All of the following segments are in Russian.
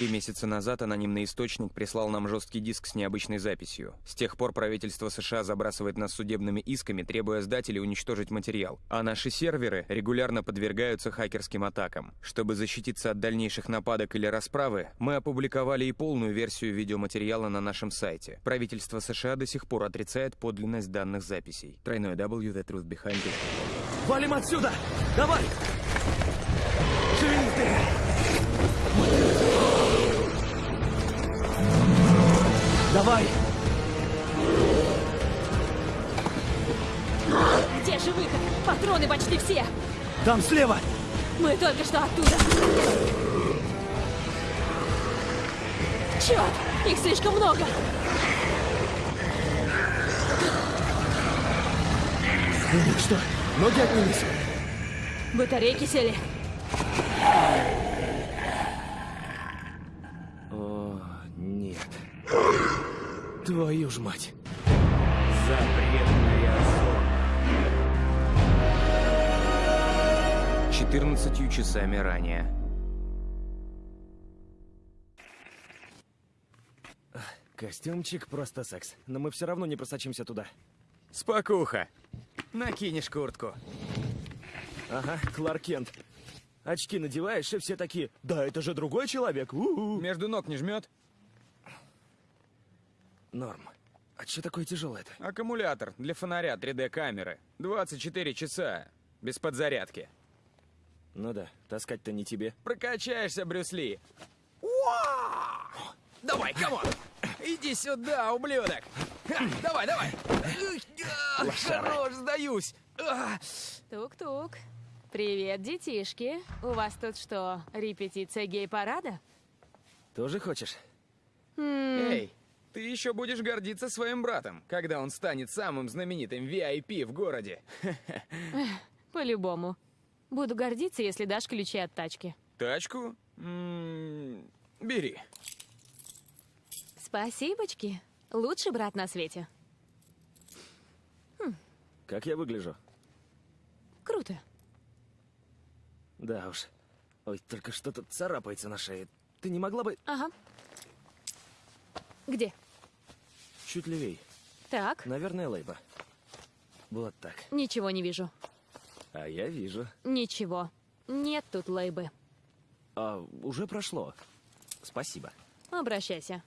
Три месяца назад анонимный источник прислал нам жесткий диск с необычной записью. С тех пор правительство США забрасывает нас судебными исками, требуя сдать или уничтожить материал. А наши серверы регулярно подвергаются хакерским атакам. Чтобы защититься от дальнейших нападок или расправы, мы опубликовали и полную версию видеоматериала на нашем сайте. Правительство США до сих пор отрицает подлинность данных записей. Тройной W The Truth Behind It. Валим отсюда! Давай! Давай! Где же выход? Патроны почти все. Там слева! Мы только что оттуда. Черт! Их слишком много. У них что, ноги отнялись? Батарейки сели. О, нет. Твою ж мать. Запретная зона. 14 часами ранее. Костюмчик просто секс. Но мы все равно не просочимся туда. Спокуха. Накинешь куртку. Ага, Кларк Кент. Очки надеваешь, и все такие, да это же другой человек. У-у-у». Между ног не жмет? Норм. А что такое тяжелое-то? Аккумулятор для фонаря 3D-камеры. 24 часа. Без подзарядки. Ну да, таскать-то не тебе. Прокачаешься, Брюс Ли. Давай, come on! Иди сюда, ублюдок! Давай, давай! Хорош, сдаюсь! А, Тук-тук. Привет, детишки. У вас тут что, репетиция гей-парада? Тоже хочешь? Эй, ты еще будешь гордиться своим братом, когда он станет самым знаменитым VIP в городе. По-любому. Буду гордиться, если дашь ключи от тачки. Тачку? М, Бери. Спасибочки. Лучший брат на свете. Как я выгляжу? Круто. Да уж. Ой, только что-то царапается на шее. Ты не могла бы Ага. Где? чуть левей? Так, Наверное, Лейба. Вот так. ничего не вижу. А я вижу. Ничего. Нет тут лейбы. А, уже прошло. Спасибо. Обращайся.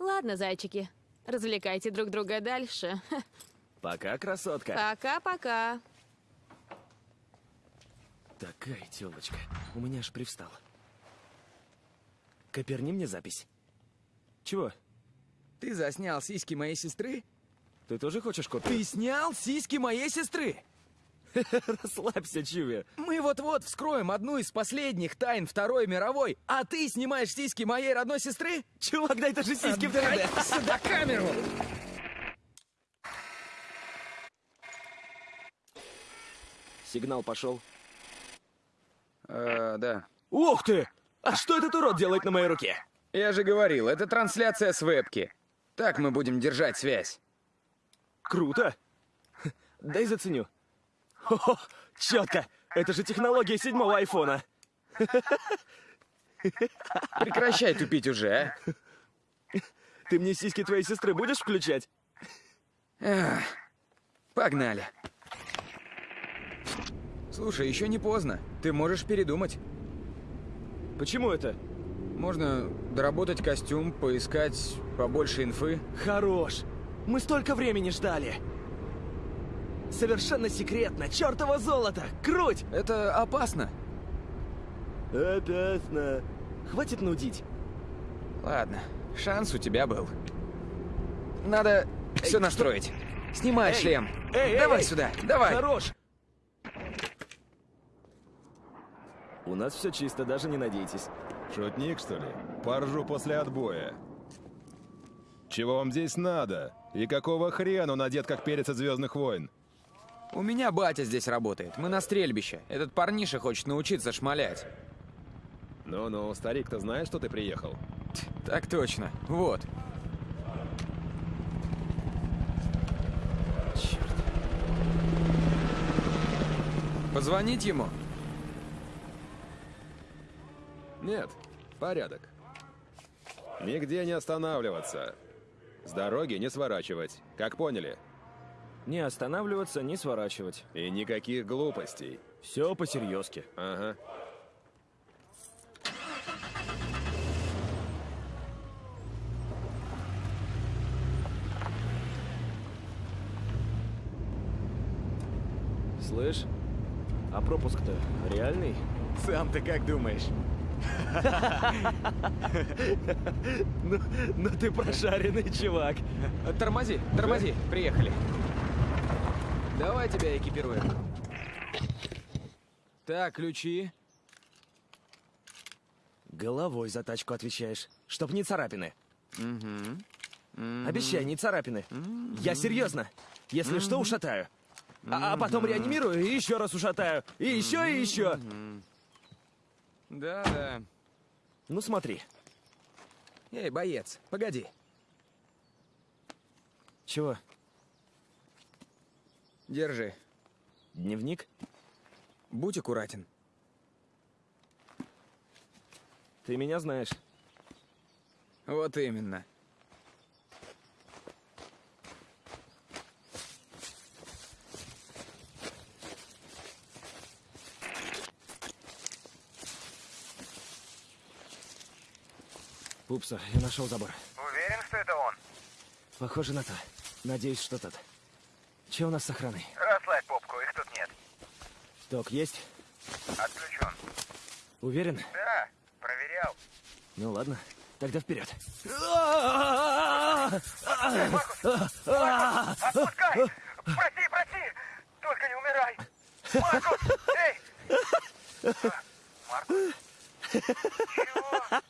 Ладно, зайчики. Развлекайте друг друга дальше. Пока, красотка. Пока-пока. Такая телочка. У меня аж привстала. Коперни мне запись. Чего? Ты заснял сиськи моей сестры? Ты тоже хочешь копию? Ты снял сиськи моей сестры? Расслабься, Чуви. Мы вот-вот вскроем одну из последних тайн Второй мировой, а ты снимаешь сиськи моей родной сестры? Чувак, дай даже сиськи в Дай 3D. сюда камеру! Сигнал пошел. Э, да. Ух ты! А что этот урод делает на моей руке? Я же говорил, это трансляция с вебки. Так мы будем держать связь. Круто. Дай заценю. Хо-хо, четко. Это же технология седьмого айфона. Прекращай тупить уже, а? Ты мне сиськи твоей сестры будешь включать? Эх, Погнали. Слушай, еще не поздно. Ты можешь передумать. Почему это? Можно доработать костюм, поискать побольше инфы. Хорош. Мы столько времени ждали. Совершенно секретно. Чёртово золото. Круть! Это опасно. Опасно. Хватит нудить. Ладно, шанс у тебя был. Надо все настроить. Снимай Эй, шлем. эй, эй, давай эй. сюда, давай. Хорош. У нас все чисто, даже не надейтесь. Шутник, что ли? Поржу после отбоя. Чего вам здесь надо? И какого хрена он одет, как перец от Звездных войн? У меня батя здесь работает. Мы на стрельбище. Этот парниша хочет научиться шмалять. Ну-ну, старик-то знает, что ты приехал? Так точно. Вот. Черт. Позвонить ему? Нет, порядок. Нигде не останавливаться. С дороги не сворачивать. Как поняли? Не останавливаться, не сворачивать. И никаких глупостей. Все по-серьезки. Ага. Слышь, а пропуск-то реальный? Сам ты как думаешь? Ну, ну ты прошаренный чувак. Тормози, тормози, приехали. Давай тебя экипируем. Так, ключи. Головой за тачку отвечаешь, чтоб не царапины. Обещай, не царапины. Я серьезно. Если что, ушатаю. А, а потом реанимирую и еще раз ушатаю. И еще, и еще. Да, да. Ну смотри. Эй, боец, погоди. Чего? Держи. Дневник? Будь аккуратен. Ты меня знаешь. Вот именно. Пупса, я нашел забор. Уверен, что это он? Похоже на то. Надеюсь, что тот. Че у нас с охраной? Расслабь попку, их тут нет. Ток есть? Отключен. Уверен? Да, проверял. Ну ладно, тогда вперед. Отпускай! Проси, проси! Только не умирай! Маркус! Эй! Маркус? Чего?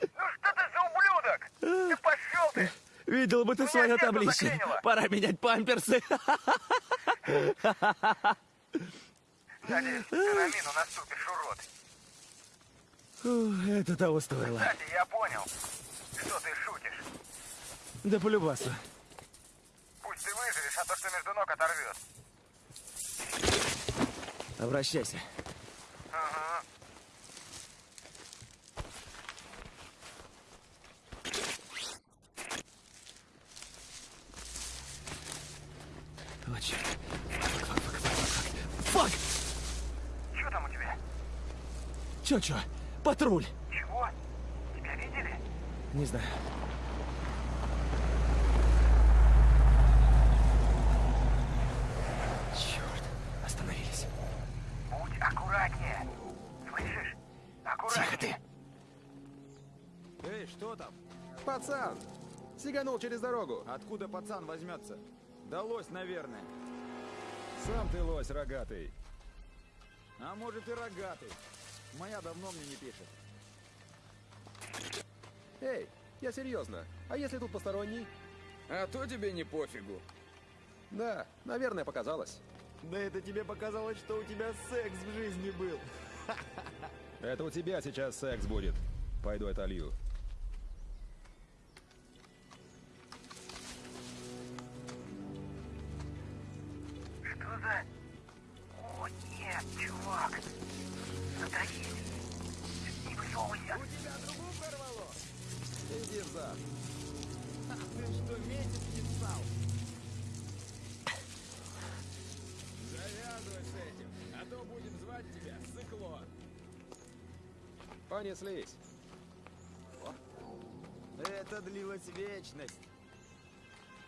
Ну что ты за ублюдок? Ты пошел ты! Видел бы ты Меня свое заклинило. Пора менять памперсы. Надеюсь, ты на мину наступишь, урод. Фу, Это того стоило. Кстати, я понял, что ты шутишь. Да полюбасу. Пусть ты выживешь, а то, что между ног оторвет. Обращайся. Ага. Черт. Fuck, fuck, fuck, fuck, fuck. Fuck! Что там у тебя? Чё, чё? Патруль. Чего? Тебя видели? Не знаю. Черт, остановились. Будь аккуратнее. Слышишь? Тихо Аккуратнее. ты. Эй, что там? Пацан! Сиганул через дорогу. Откуда пацан возьмется? Да лось, наверное. Сам ты лось рогатый. А может и рогатый. Моя давно мне не пишет. Эй, я серьезно. А если тут посторонний? А то тебе не пофигу. Да, наверное, показалось. Да это тебе показалось, что у тебя секс в жизни был. Это у тебя сейчас секс будет. Пойду это Понеслись. Это длилась вечность.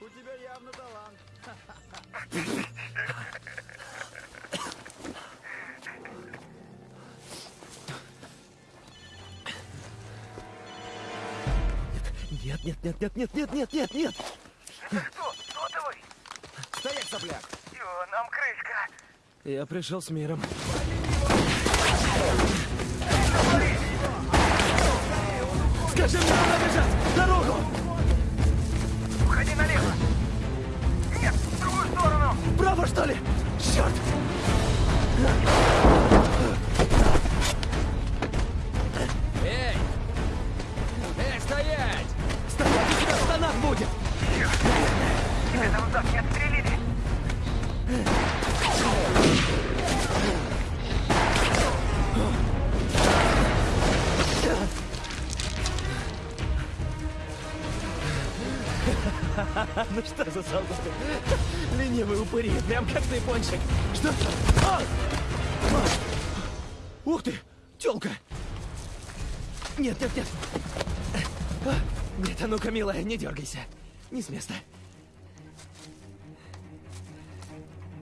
У тебя явно талант. Нет, нет, нет, нет, нет, нет, нет, нет, нет. Это кто? Сотовый? Стоять, сопляк! Все, нам крышка. Я пришел с миром. Скажи мне, куда бежать! Дорогу! Уходи налево. Нет, в другую сторону. Право, что ли? Черт! Ну что за солдаты? Ленивые упыри, прям как ты, пончик. Что? А! А! Ух ты, тёлка! Нет, нет, нет. А! Нет, а ну-ка, милая, не дергайся. Не с места.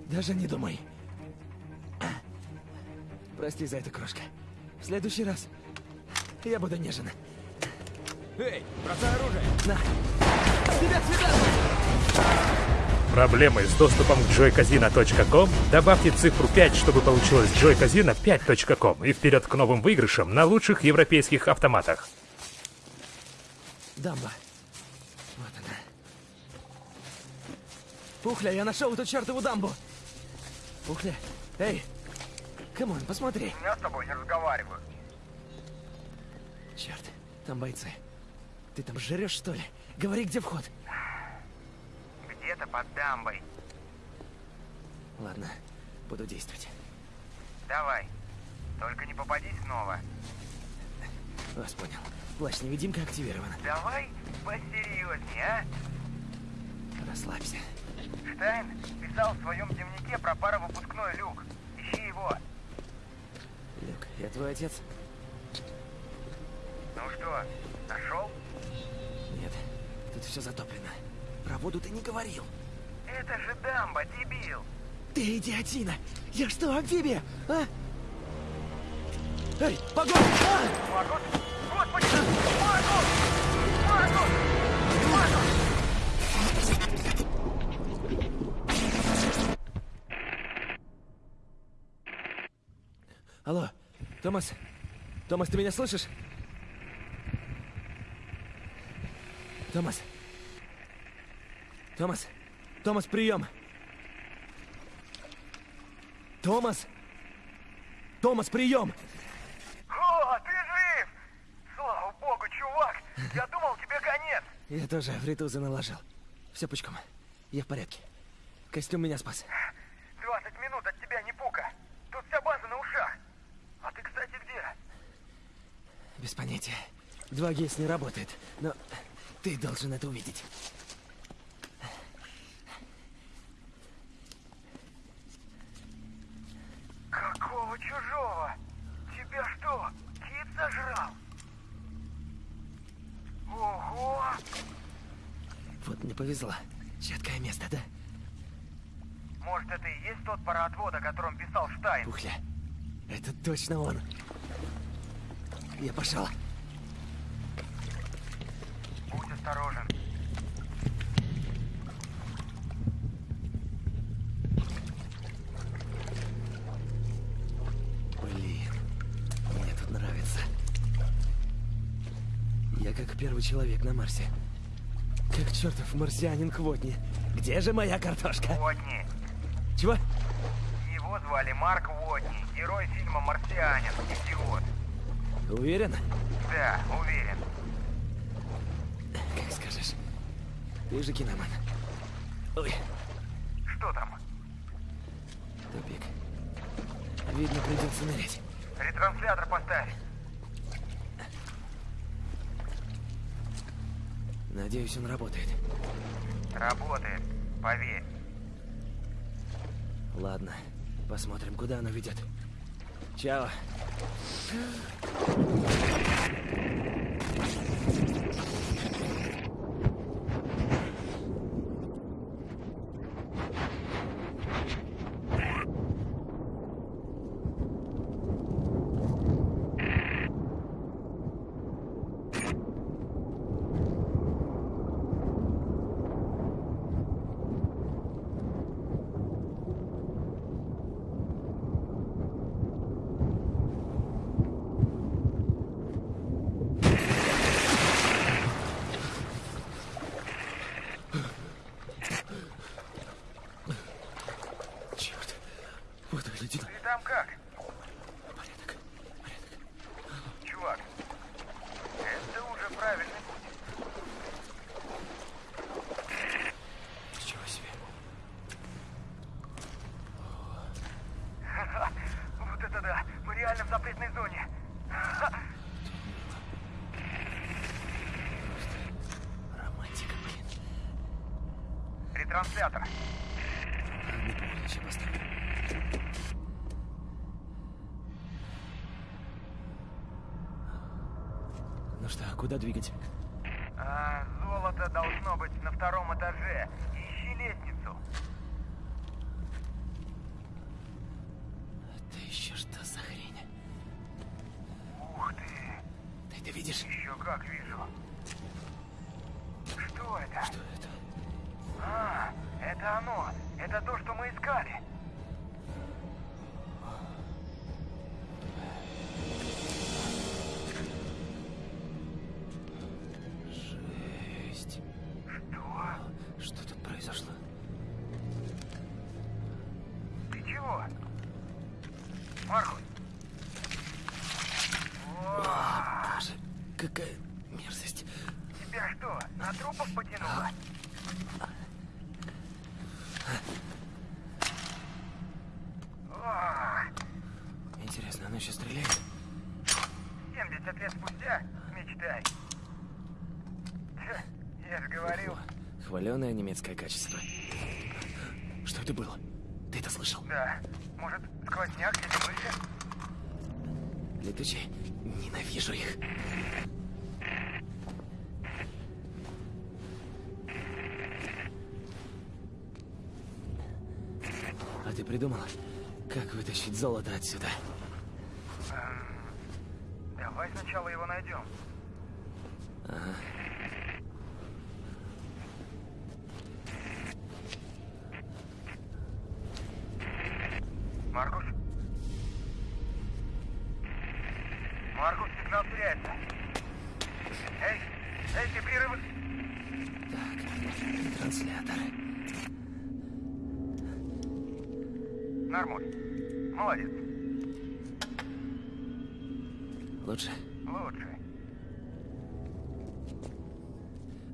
Даже не думай. А! Прости за это, крошка. В следующий раз я буду нежен. Эй, бросай оружие! На. Проблемы с доступом к joycasino.com? Добавьте цифру 5, чтобы получилось joycasino5.com и вперед к новым выигрышам на лучших европейских автоматах. Дамба. Вот она. Пухля, я нашел эту чертову дамбу. Пухля, эй, come on, посмотри. Я с тобой не разговариваю. Черт, там бойцы. Ты там жрешь, что ли? Говори, где вход. Где-то под дамбой. Ладно, буду действовать. Давай. Только не попадись снова. Вас понял. Плащ-невидимка активирован. Давай посерьезнее, а? Расслабься. Штайн писал в своем дневнике про паровыпускной люк. Ищи его. Люк, я твой отец? Ну что, нашел? Нет, тут все затоплено. Про воду ты не говорил. Это же дамба, дебил. Ты идиотина! Я что, амфибия? А? Эй, погодь! А! Маркус! Господи! Маркус! Маркус! Маркус! Алло, Томас? Томас, ты меня слышишь? Томас? Томас? Томас, прием! Томас? Томас, прием! О, ты жив! Слава богу, чувак! Я думал, тебе конец! Я тоже фритузы наложил. Все пучком. Я в порядке. Костюм меня спас. 20 минут от тебя не пука. Тут вся база на ушах. А ты, кстати, где? Без понятия. 2GS не работает, но ты должен это увидеть. Какого чужого? Тебя что, кит сожрал? Ого! Вот мне повезло. Четкое место, да? Может, это и есть тот пароотвод, о котором писал Штайн? Пухля. Это точно он. Я пошел. Человек на Марсе. Как чертов марсианин Квотни. Где же моя картошка? Уотни. Чего? Его звали Марк Уотни, герой фильма «Марсианин». Идиот. Уверен? Да, уверен. Как скажешь. Ты же киноман. Ой, Что там? тупик. Видно, придется нырять. Ретранслятор поставь. Надеюсь, он работает. Работает. Поверь. Ладно, посмотрим, куда оно ведет. Чао. Черт. Вот выглядит. Ты там как? Порядок. Чувак, это уже правильный путь. Ничего себе. Вот это да! Мы реально в запретной зоне. Романтика, блин. Транслятор. Не помню, чем поставлю. Ну что, куда двигать? Немецкое качество. Что это было? Ты это слышал? Да. Может, сквозняк или мыши? Летучие? Ненавижу их. А ты придумала, как вытащить золото отсюда? Давай сначала его найдем. Маркус? Нормуль. Молодец. Лучше. Лучше.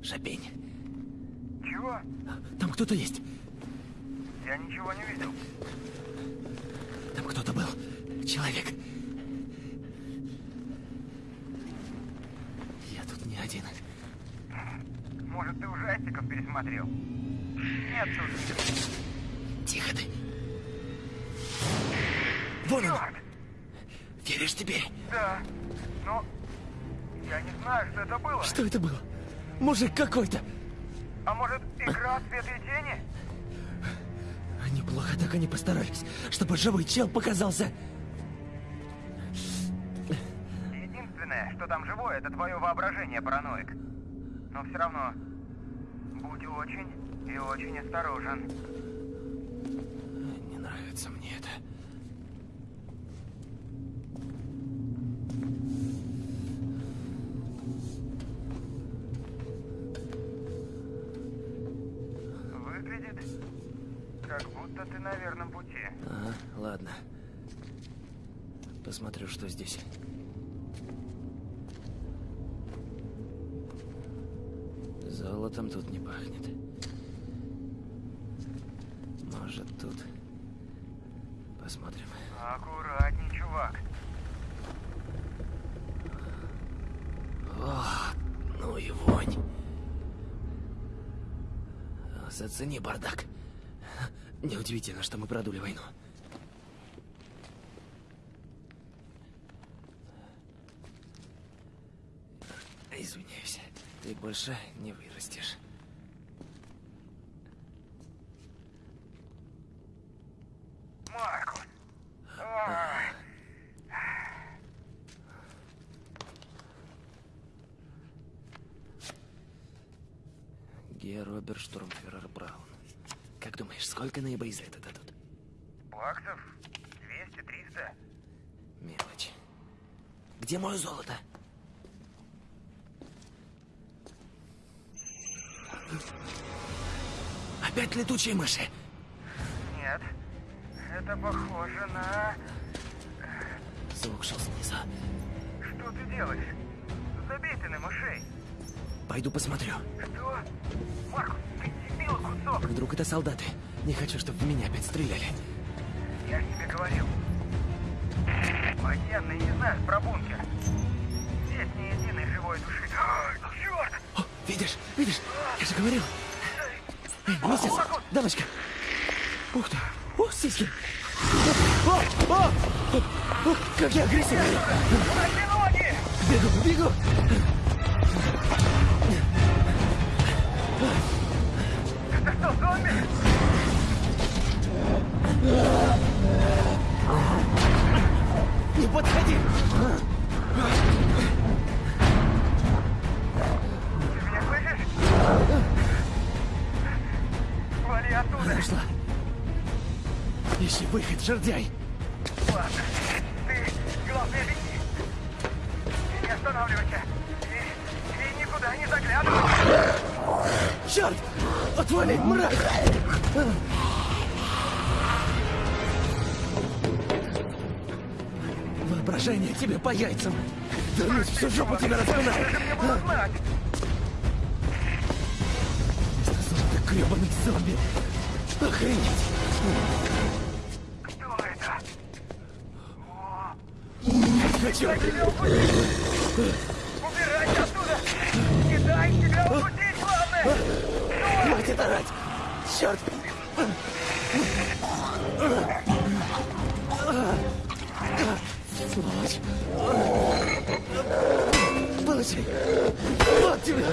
Шапень. Чего? Там кто-то есть. Я ничего не видел. Там кто-то был. Человек. Я тут не один. Может, ты ужастиков пересмотрел? Нет тут. Знаю, что это было. Что это было? Мужик какой-то. А может, игра света и тени? Неплохо так они постарались, чтобы живой чел показался. Единственное, что там живое, это твое воображение, параноик. Но все равно, будь очень и очень осторожен. Не нравится мне это. Как будто ты на верном пути. Ага, ладно. Посмотрю, что здесь. Золотом тут не пахнет. Может, тут... Посмотрим. Аккуратней, чувак. Ох, ну и вонь. Зацени бардак. Неудивительно, что мы продули войну. Извиняюсь, ты больше не вырастешь. Маркус. Ой. Гея Роберт Штурмфюрер Браун. Как думаешь, сколько наибой за это дадут? Баксов? 200-300? Мелочь. Где мое золото? Опять летучие мыши. Нет. Это похоже на... Звук шел снизу. Что ты делаешь? Забей ты на мышей. Пойду посмотрю. Что? Маркус, ты дебил кусок. Вдруг это солдаты. Не хочу, чтобы в меня опять стреляли. Я ж тебе говорил. Военные не знают про бункер. Здесь ни единой живой души. Черт! О, видишь? Видишь? Я же говорил. Эй, Месяц, дамочка. Ух ты. О, сиськи. О, о, о, о, как я агрессивный. Бегу, бегу. Не подходи. Ты меня слышишь? Вали оттуда. Нашла. Ищи выход, жердяй. Отвали, мразь! Воображение тебе по яйцам. Вернусь, всю жопу. Мне было знать. Золото гребаный зомби. Охренеть. Кто это? Хочу. Вот тебе.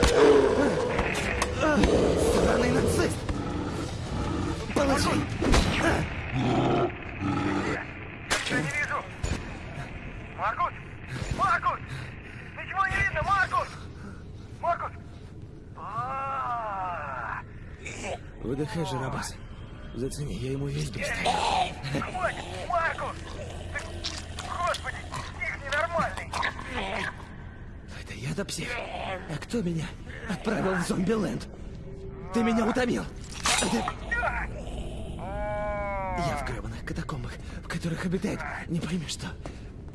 Сраный нацист. Получи. Я не вижу! Маркус! Маркус! Ничего не видно, Маркус! Маркус! Выдыхай, Жарабас. Зацени, я ему весь бег. Хватит! Маркус! Ты... Господи, псих ненормальный! Это я-то псих. А кто меня отправил в зомби-ленд? Ты меня утомил. Ты... Я в гребаных катакомбах, в которых обитает не пойми что.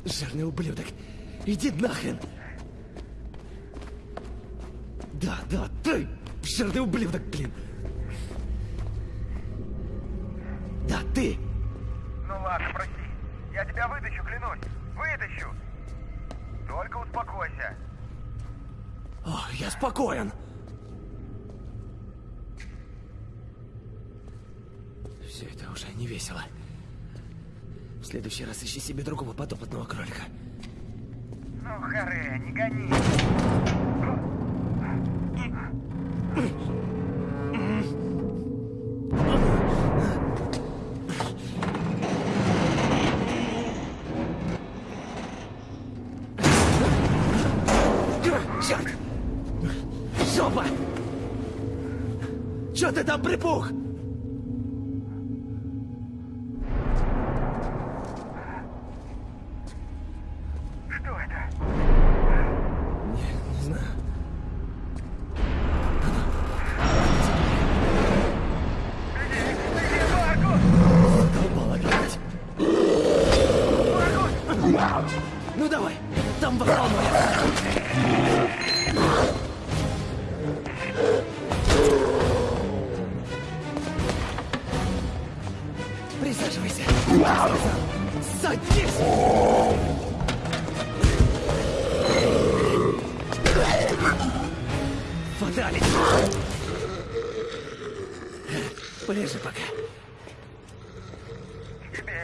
Жирный ублюдок. Иди нахрен. Да, да, ты, жирный ублюдок, блин. Да, ты. Ну ладно, прости. Я тебя вытащу, клянусь. Вытащу. Только успокойся. О, я спокоен. Все это уже не весело. В следующий раз ищи себе другого подопытного кролика. Ну, харе, не гони. Там припух?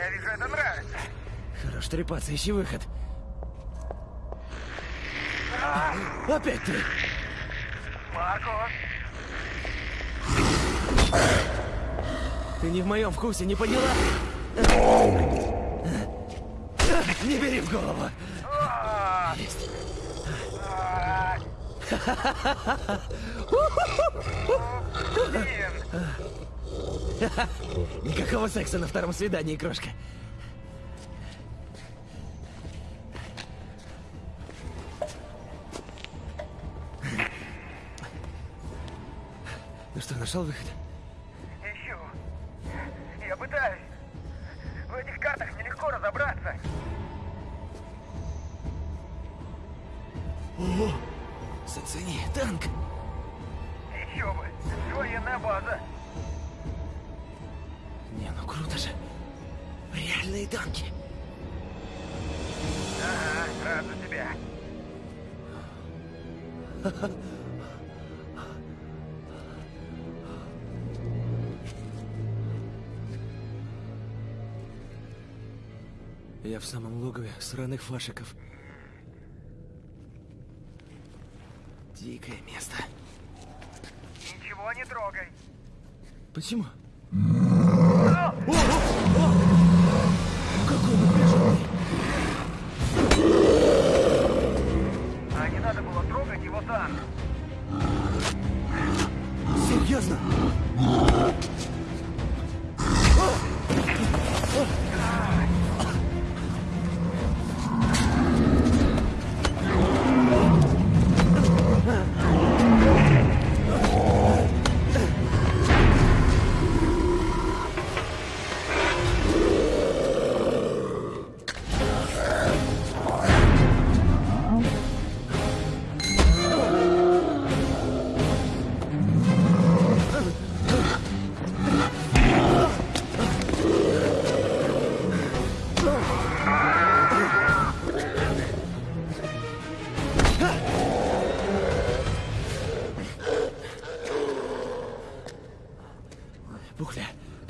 Я вижу, это нравится. Хорош трепаться, ищи выход. Опять ты! Маркус! Ты не в моем вкусе, не поняла? Не бери в голову. А, Есть. а. Блин, Никакого секса на втором свидании, крошка. Ну что, нашел выход? Логове сраных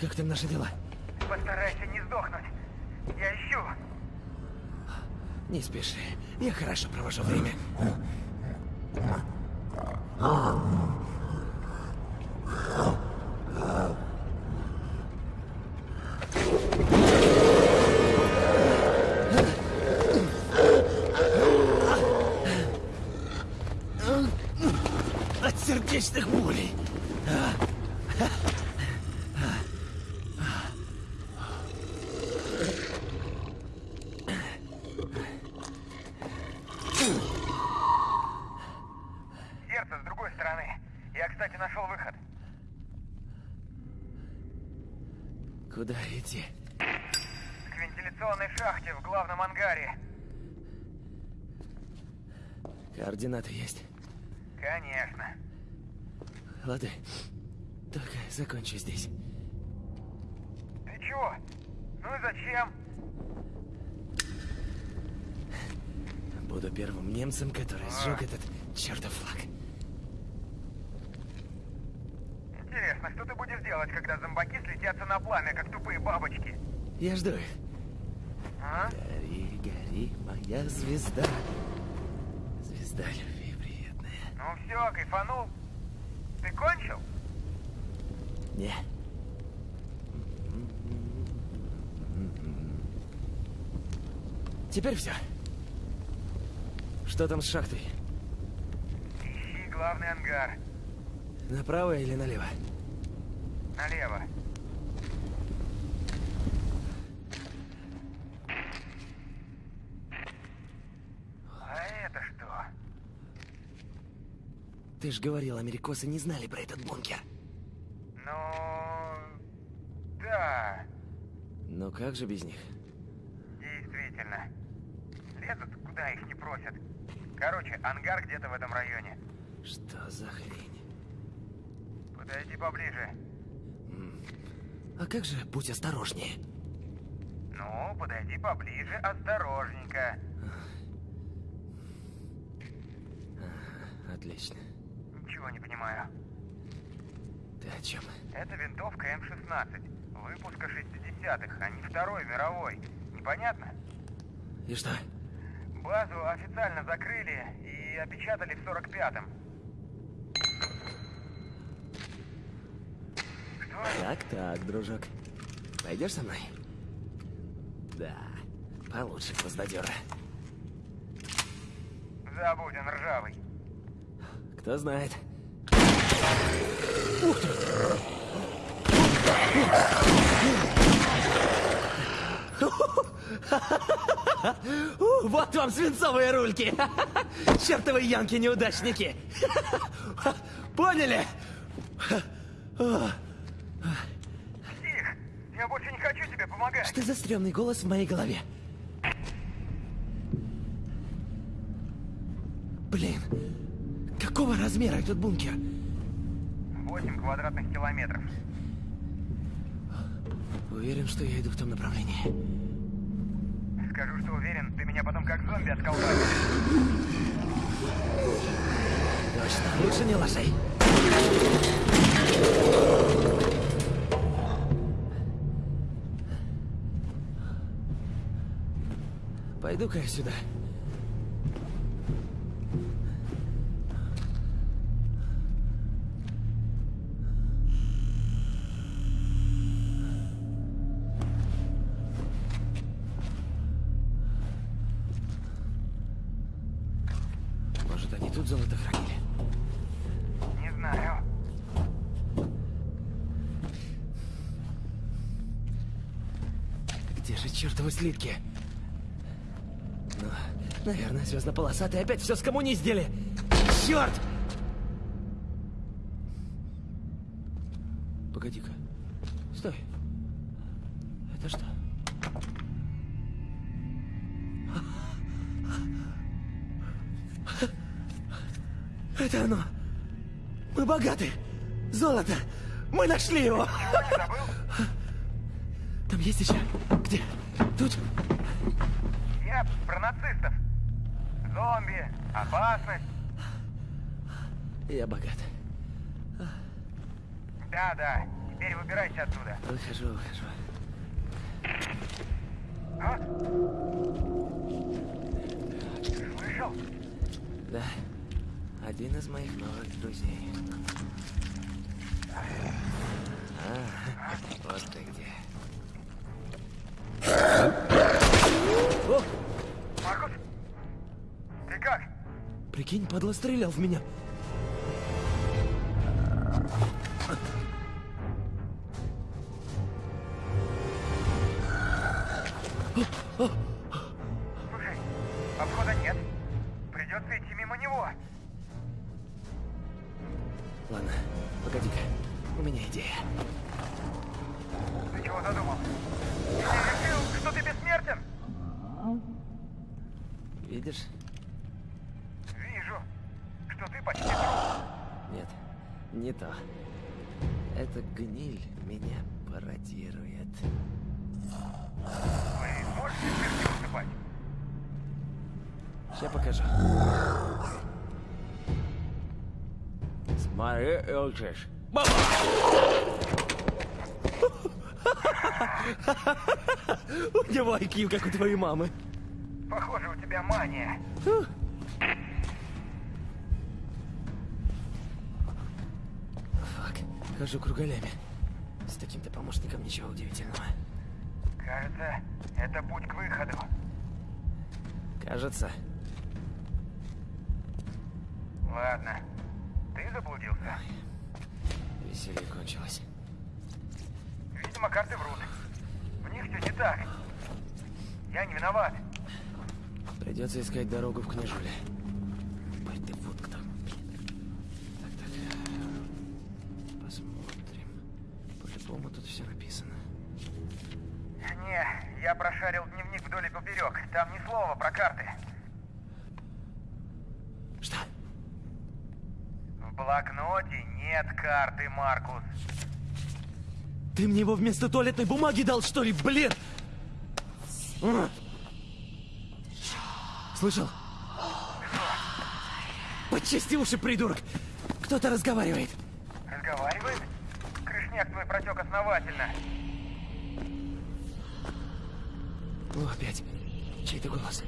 как там наши дела? Постарайся не сдохнуть. Я ищу. Не спеши, я хорошо провожу время. От сердечных болей. Сердце с другой стороны. Я, кстати, нашел выход. Куда идти? К вентиляционной шахте в главном ангаре. Координаты есть. Конечно. Лады. Только закончу здесь. Ты чего? Ну и зачем? Буду первым немцем, который сжег этот чертов флаг. Интересно, что ты будешь делать, когда зомбаки слетятся на пламя, как тупые бабочки? Я жду их. А? Гори, гори, моя звезда. Звезда любви приятная. Ну все, кайфанул. Ты кончил? Не. Теперь все. Что там с шахтой? Ищи главный ангар. Направо или налево? Налево. А это что? Ты ж говорил, америкосы не знали про этот бункер. Ну... Да, Ну как же без них? действительно. Лезут, куда их не просят. Короче, ангар где-то в этом районе. Что за хрень? Подойди поближе. А как же будь осторожнее? Ну, подойди поближе, осторожненько. Отлично. Ничего не понимаю. Ты о чем? Это винтовка М-16. Выпуска 60-х, а не Второй мировой. Непонятно? И что? Базу официально закрыли и опечатали в 45-м. Что? Так-так, дружок. Пойдешь со мной? Да, получше гвоздодера. Забудь, он ржавый. Кто знает. У, Вот вам свинцовые рульки! Чертовы янки-неудачники! Поняли? Тих, я больше не хочу тебе помогать. Что за стрёмный голос в моей голове? Блин, какого размера этот бункер? 8 квадратных километров. Уверен, что я иду в том направлении. Скажу, что уверен, ты меня потом как зомби отколбасишь. Точно, лучше не лошей. Пойду-ка я сюда. Слитки? Ну, наверное, звездно-полосатые опять все скоммуниздили. Черт! Погоди-ка. Стой. Это что? Это оно. Мы богаты. Золото. Мы нашли его. Там есть еще. Где? Тут? Я про нацистов. Зомби, опасность. Я богат. Да, да. Теперь выбирайся отсюда. Выхожу, выхожу. А? Слышал? Да. Один из моих новых друзей. А, вот ты где. Прикинь, падла стрелял в меня. Смотри, Элчиш. У него IQ, как у твоей мамы. Похоже, у тебя мания. Фак, хожу кругалями. С таким-то помощником ничего удивительного. Кажется, это путь к выходу. Кажется. Ладно. Ты заблудился? Веселье кончилось. Видимо, карты врут. В них все не так. Я не виноват. Придется искать дорогу в княжуле. Ой, ты вот кто. Так, так. Посмотрим. По-любому тут все написано. Не, я прошарил дневник вдоль и поперек. Там ни слова про карты. Что? В блокноте нет карты, Маркус. Ты мне его вместо туалетной бумаги дал, что ли, блин? А! Слышал? Почисти уши, придурок! Кто-то разговаривает. Разговаривает? Крышняк твой протек основательно. О, опять. Чей-то голос.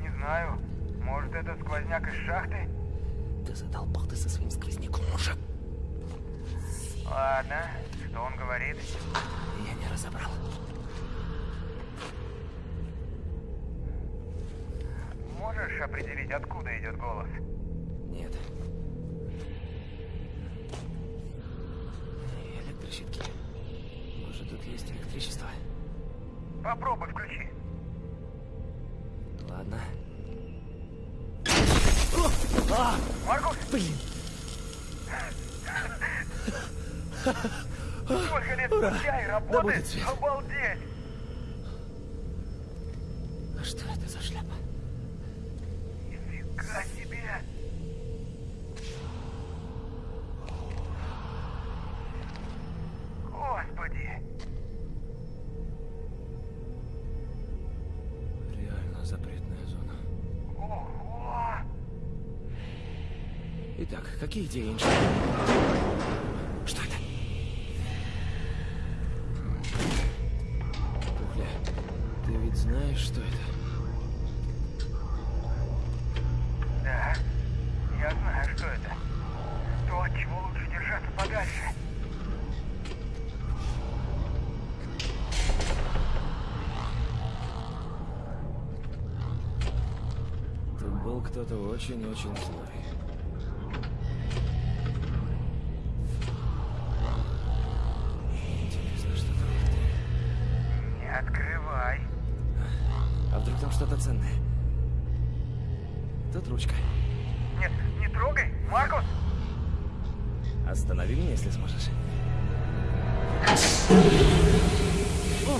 Не знаю. Может, это сквозняк из шахты? Да задолбал ты со своим сквозняком уже. Ладно. Что он говорит? Я не разобрал. Можешь определить, откуда идет голос? Нет. Электрощитки. Может, тут есть электричество? Попробуй включи. Спустя и Да кто-то очень-очень злой. Интересно, что там? Не открывай. А вдруг там что-то ценное? Тут ручка. Нет, не трогай, Маркус! Останови меня, если сможешь. О,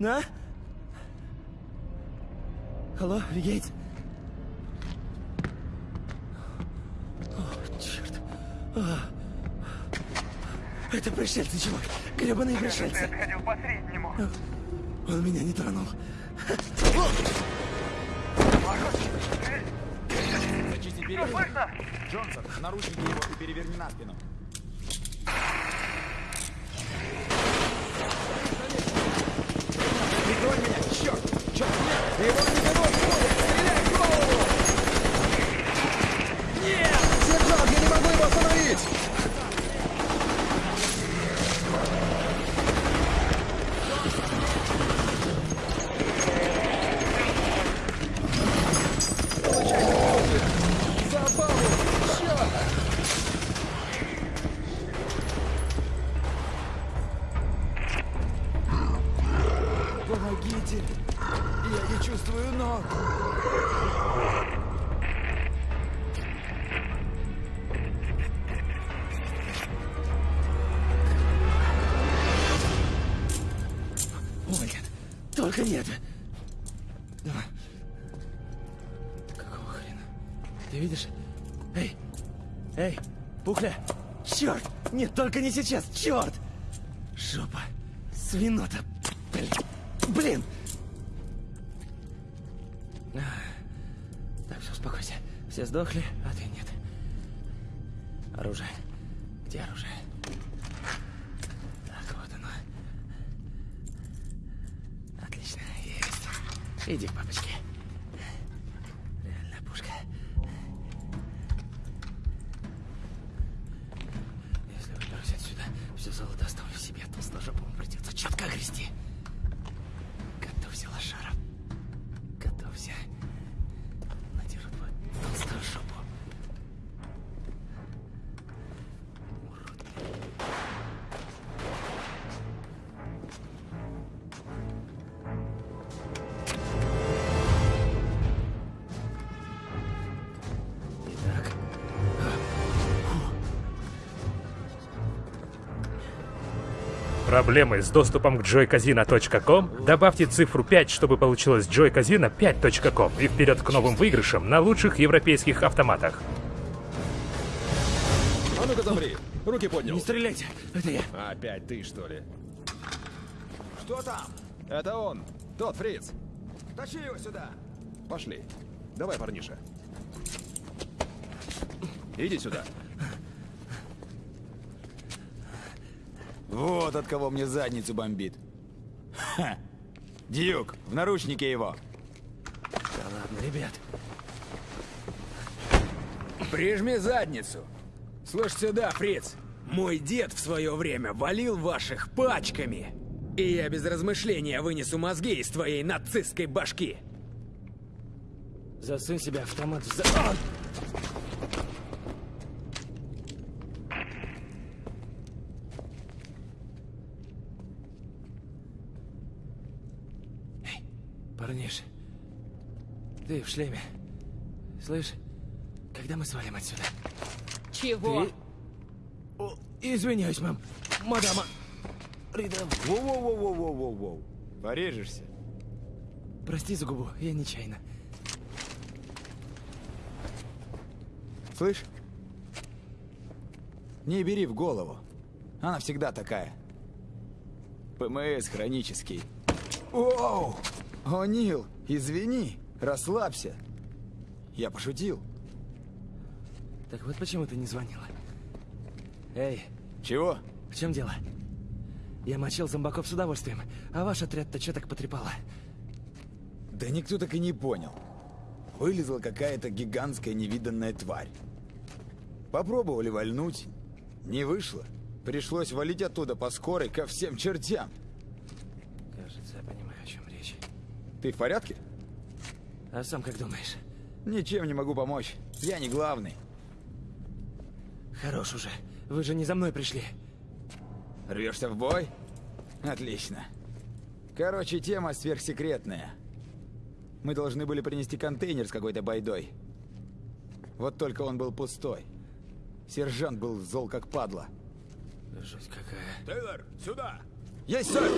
Na? Hallo, wie geht's? О, черт. А. Это пришельцы, чувак. Гребаные Ты пришельцы. отходил по среднему. Он меня не тронул. Ты Зачисти слышно? Джонсон, наручники его и переверни на спину. Сейчас! Черт! Жопа! Свинота! Блин! Так, все, успокойся. Все сдохли, а ты нет. Оружие. Где оружие? Так, вот оно. Отлично, есть. Иди к папочке. Проблемы с доступом к joycasino.com? Добавьте цифру 5, чтобы получилось joycasino5.com и вперед к новым выигрышам на лучших европейских автоматах. А ну-ка замри. Руки поднял. не стреляйте! Это я. Опять ты, что ли? Что там? Это он. Тот фриц. Тащи его сюда! Пошли. Давай, парниша. Иди сюда. Вот от кого мне задницу бомбит. Ха! Дьюк, в наручнике его. Да ладно, ребят. Прижми задницу. Слышь сюда, фриц. Мой дед в свое время валил ваших пачками. И я без размышления вынесу мозги из твоей нацистской башки. Засунь себе автомат в за... А! Эй, парниш, ты в шлеме. Слышь, когда мы свалим отсюда? Чего? Ты... О, извиняюсь, мам. Мадама. Ридом, Воу-воу-воу-воу-воу-воу. Порежешься. прости за губу, я нечаянно. Слышь? Не бери в голову. Она всегда такая. ПМС хронический. Оу! О, Нил, извини, расслабься. Я пошутил. Так вот почему ты не звонила. Эй, Чего? в чем дело? Я мочил зомбаков с удовольствием, а ваш отряд-то что так потрепало? Да никто так и не понял. Вылезла какая-то гигантская невиданная тварь. Попробовали вальнуть. Не вышло. Пришлось валить оттуда по скорой ко всем чертям. Кажется, я понимаю, о чем речь. Ты в порядке? А сам как думаешь? Ничем не могу помочь. Я не главный. Хорош уже. Вы же не за мной пришли. Рвешься в бой? Отлично. Короче, тема сверхсекретная. Мы должны были принести контейнер с какой-то байдой. Вот только он был пустой. Сержант был зол как падла. Жуть какая. Тейлор, сюда! Есть, сэр!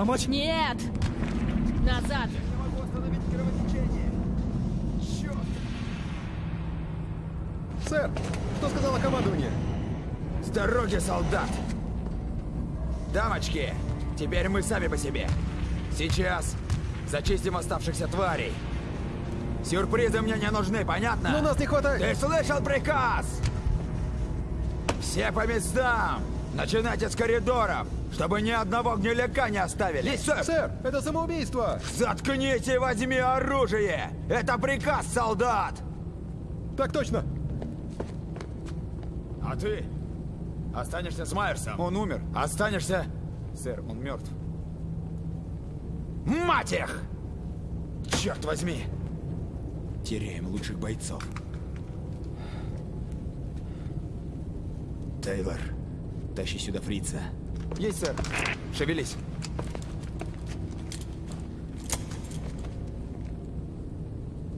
Помочь? Нет! Назад! Не могу остановить кровотечение. Черт. Сэр, что сказала командование? С дороги, солдат! Дамочки, теперь мы сами по себе. Сейчас зачистим оставшихся тварей. Сюрпризы мне не нужны, понятно? Но нас не хватает! Ты слышал приказ? Все по местам! Начинайте с коридоров, чтобы ни одного гниляка не оставили. Есть, сэр! Сэр, это самоубийство! Заткните и возьми оружие! Это приказ, солдат! Так точно! А ты? Останешься с Майерсом. Он умер. Останешься... Сэр, он мертв. Мать их! Черт возьми! Теряем лучших бойцов. Тейлор, тащи сюда фрица. Есть, сэр. Шевелись.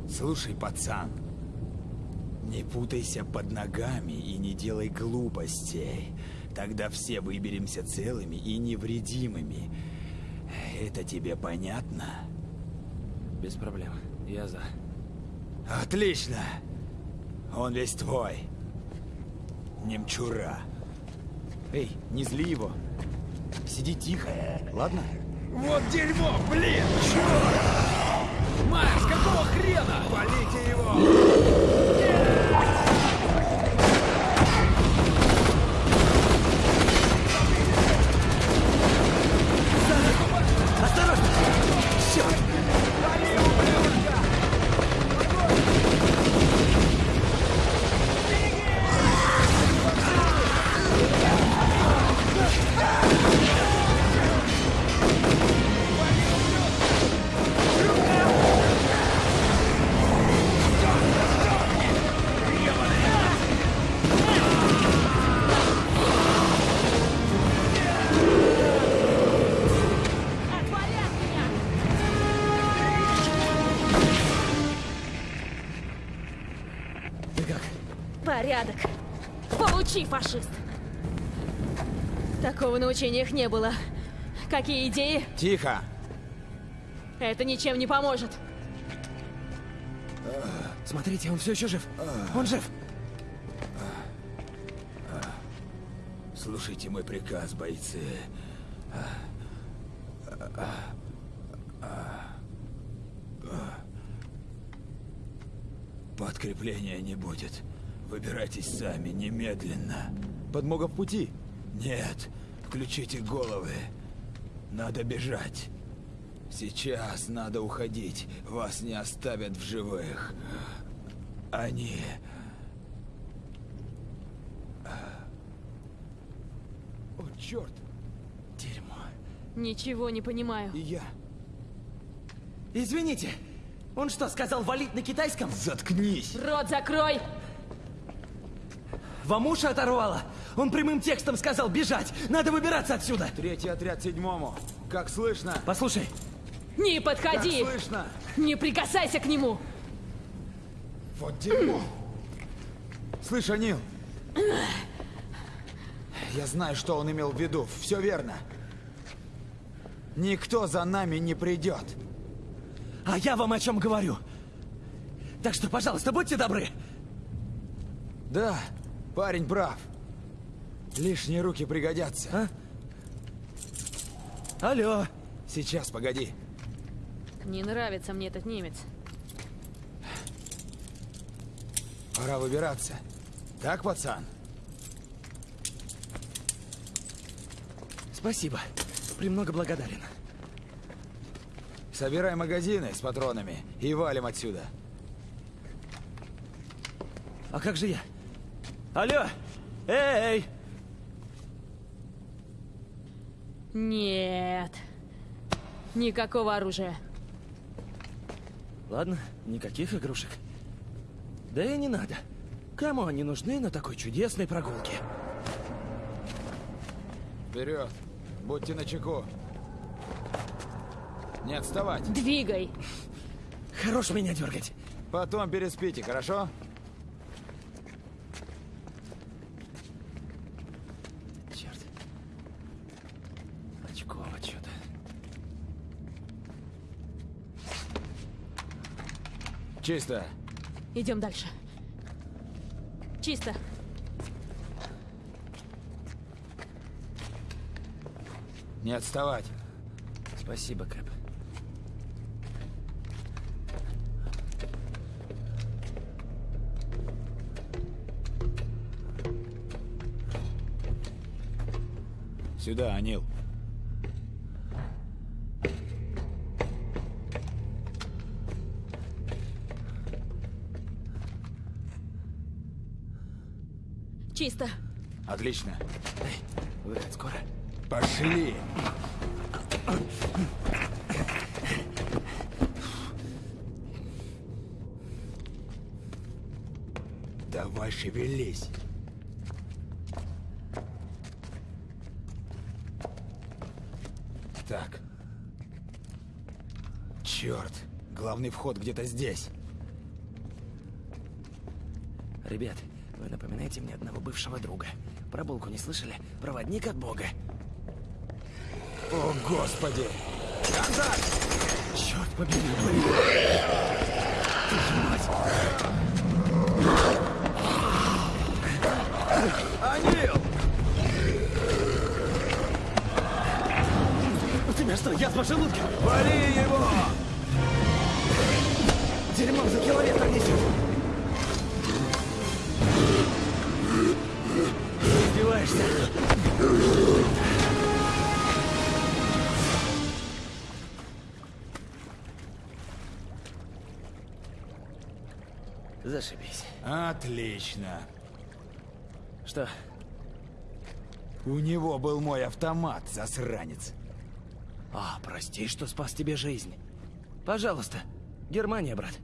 Слушай, пацан, не путайся под ногами и не делай глупостей. Тогда все выберемся целыми и невредимыми. Это тебе понятно? Без проблем. Я за. Отлично! Он весь твой. Немчура. Эй, не зли его. Сиди тихо, ладно? Вот дерьмо, блин! Черт! Макс, какого хрена? Полите его! Получи, фашист! Такого на учениях не было. Какие идеи? Тихо! Это ничем не поможет. Смотрите, он все еще жив. Он жив. Слушайте мой приказ, бойцы. Подкрепления не будет. Выбирайтесь сами, немедленно. Подмога в пути? Нет. Включите головы. Надо бежать. Сейчас надо уходить. Вас не оставят в живых. Они... О, черт! Дерьмо. Ничего не понимаю. И я. Извините, он что, сказал валить на китайском? Заткнись! Рот закрой! Вам уши оторвало? Он прямым текстом сказал бежать. Надо выбираться отсюда. Третий отряд седьмому. Как слышно? Послушай, Не Как подходи! слышно? Не прикасайся к нему! Вот дерьмо. Слышь, Анил. Я знаю, что он имел в виду. Все верно. Никто за нами не придет. а я вам о чем говорю. Так что, пожалуйста, будьте добры. Да, парень прав. Лишние руки пригодятся. А? Алло. Сейчас, погоди. Не нравится мне этот немец. Пора выбираться. Так, пацан? Спасибо. Премного благодарен. Собирай магазины с патронами и валим отсюда. А как же я? Алло! Эй! Нет. Никакого оружия. Ладно, никаких игрушек. Да и не надо. Кому они нужны на такой чудесной прогулке? Вперед! Будьте начеку. Не отставать. Двигай! Хорош меня дергать. Потом переспите, хорошо? Черт. Очково что-то. Чисто. Идем дальше. Чисто. Не отставать. Спасибо, Кэп. Сюда, Анил. Чисто. Отлично. Выход скоро. Пошли! Давай шевелись. Так. Черт, главный вход где-то здесь. Ребят, вы напоминаете мне одного бывшего друга. Про булку не слышали? Проводник от бога. О, господи! Черт побери. Анил! У тебя что, язва желудка? Вали его! Дерьмом за километр несет. Издеваешься? Зашибись. Отлично. Что, У него был мой автомат, засранец. А, прости, что спас тебе жизнь. Пожалуйста. Германия, брат.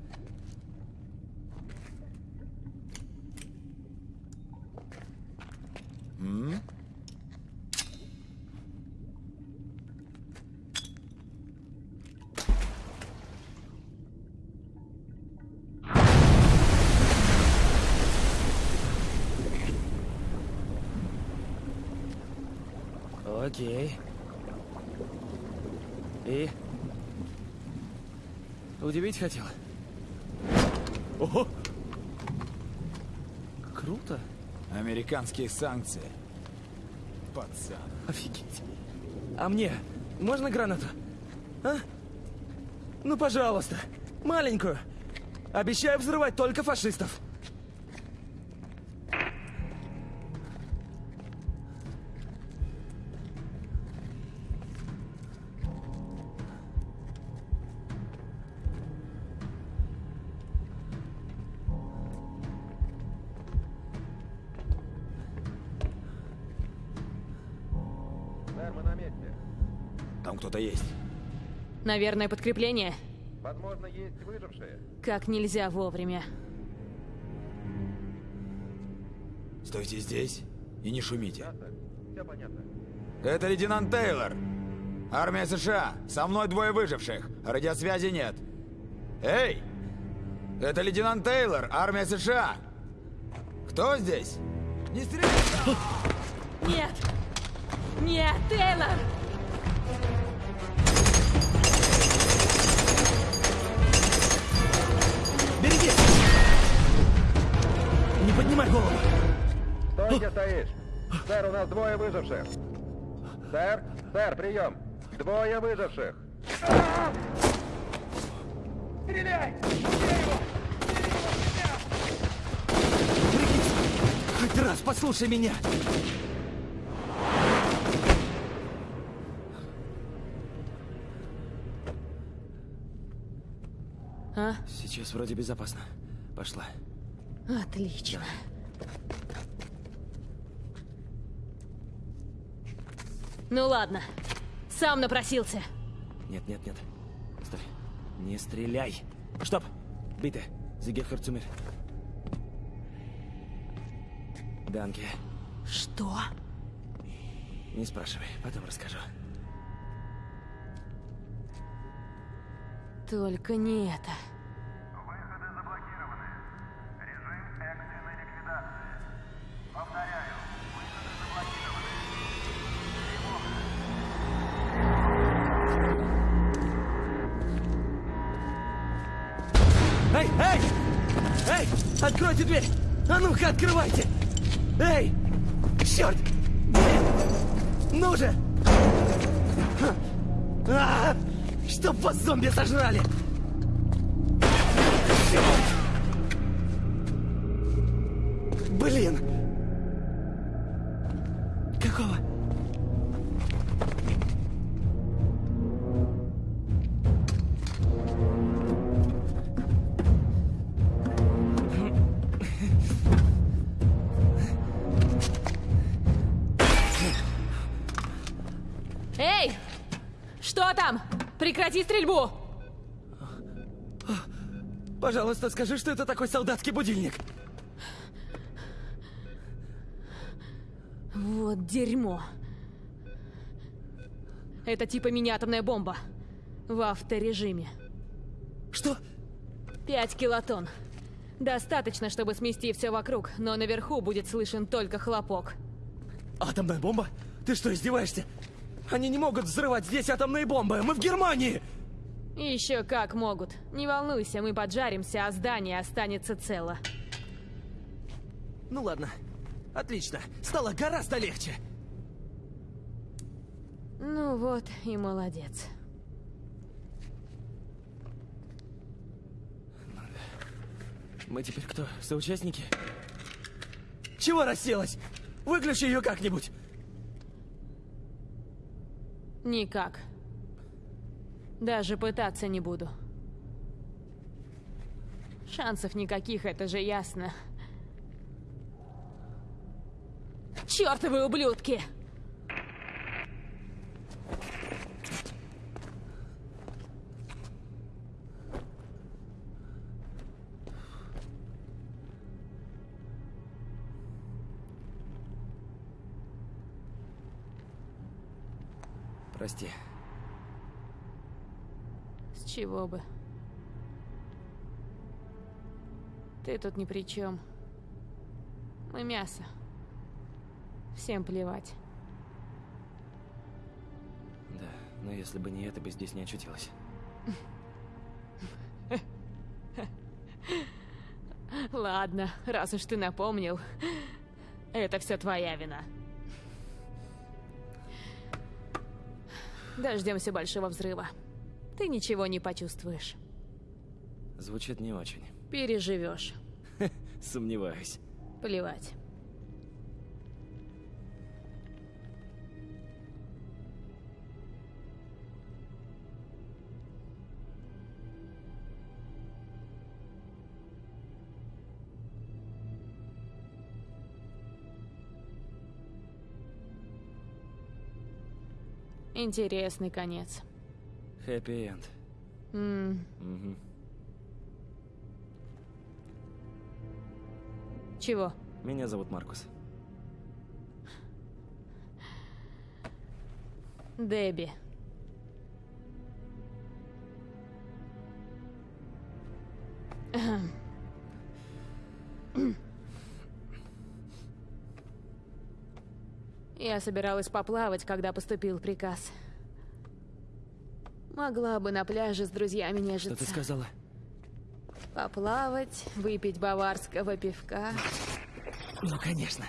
М? Окей. И? Удивить хотел? Ого! Круто. Американские санкции. Пацан. Офигеть. А мне можно гранату? А? Ну, пожалуйста. Маленькую. Обещаю взрывать только фашистов. Кто-то есть. Наверное, подкрепление. Возможно, есть выжившие. Как нельзя вовремя. Стойте здесь и не шумите. Все понятно. Это лейтенант Тейлор. Армия США. Со мной двое выживших. Радиосвязи нет. Эй! Это лейтенант Тейлор. Армия США. Кто здесь? Не стреляй! Нет! Нет, Тейлор! Поднимай голову! Стойте, стоишь. Сэр, у нас двое выживших. Сэр, сэр, прием. Двое выживших. Хоть раз послушай меня! А? Сейчас вроде безопасно. Пошла. Отлично. Ну ладно. Сам напросился. Нет, нет, нет. Стой. Не стреляй. Стоп. Bitte. Sie gehört zu mir. Данке. Что? Не спрашивай, потом расскажу. Только не это. Эй, эй! Эй! Откройте дверь! А ну-ка, открывайте! Эй! Черт! Блин! Ну же! А! Чтоб вас зомби сожрали! Черт! Блин! Что там? Прекрати стрельбу! Пожалуйста, скажи, что это такой солдатский будильник. Вот дерьмо. Это типа мини-атомная бомба. В авторежиме. Что? Пять килотонн. Достаточно, чтобы смести все вокруг, но наверху будет слышен только хлопок. Атомная бомба? Ты что, издеваешься? Они не могут взрывать здесь атомные бомбы! Мы в Германии! Еще как могут. Не волнуйся, мы поджаримся, а здание останется цело. Ну ладно. Отлично. Стало гораздо легче. Ну вот и молодец. Мы теперь кто? Соучастники? Чего расселась? Выключи ее как-нибудь. Никак. Даже пытаться не буду. Шансов никаких, это же ясно. Чёртовы ублюдки! Прости. С чего бы? Ты тут ни при чем. Мы мясо. Всем плевать. Да, но если бы не это, бы здесь не очутилась. Ладно, раз уж ты напомнил, это все твоя вина. Дождемся большого взрыва. Ты ничего не почувствуешь. Звучит не очень. Переживешь. Сомневаюсь. Плевать. Интересный конец. Хэппи-энд. М, Мгм. Чего? Меня зовут Маркус. Дебби. Эм. Я собиралась поплавать, когда поступил приказ. Могла бы на пляже с друзьями нежиться. Что ты сказала? Поплавать, выпить баварского пивка. Ну, конечно.